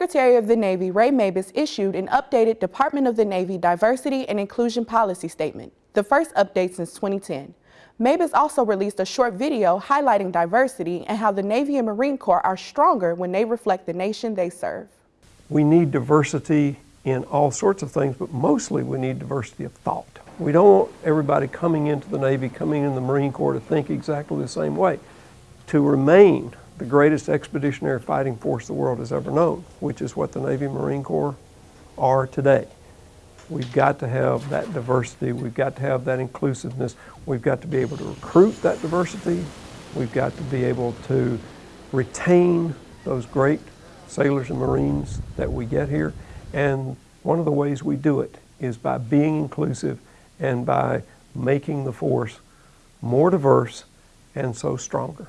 Secretary of the Navy Ray Mabus issued an updated Department of the Navy Diversity and Inclusion Policy Statement, the first update since 2010. Mabus also released a short video highlighting diversity and how the Navy and Marine Corps are stronger when they reflect the nation they serve. We need diversity in all sorts of things, but mostly we need diversity of thought. We don't want everybody coming into the Navy, coming in the Marine Corps to think exactly the same way. To remain the greatest expeditionary fighting force the world has ever known, which is what the Navy Marine Corps are today. We've got to have that diversity. We've got to have that inclusiveness. We've got to be able to recruit that diversity. We've got to be able to retain those great sailors and Marines that we get here. And one of the ways we do it is by being inclusive and by making the force more diverse and so stronger.